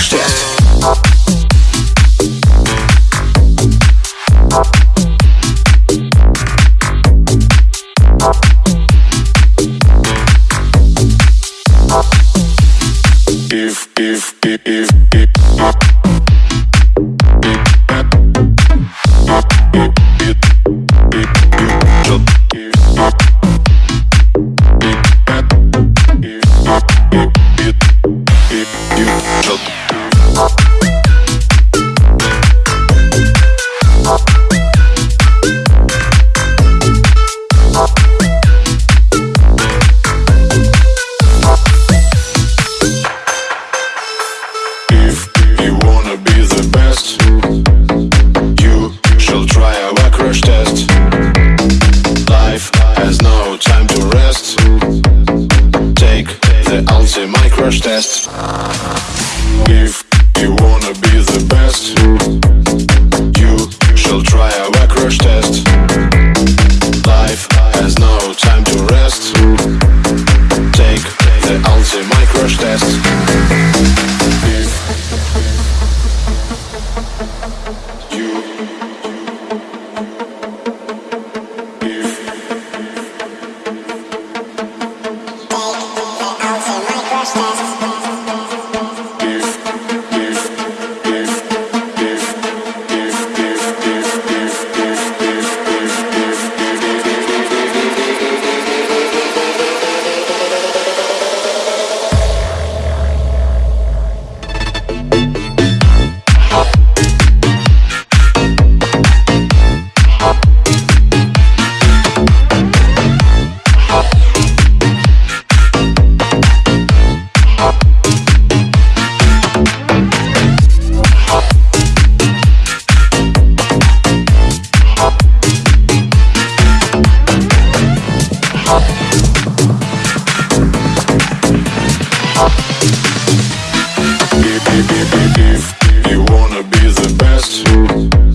crashtest. test If you wanna be the best You shall try a crash test. Life has no time to rest. Take the ultimate microsh test. Yes. If you wanna be the best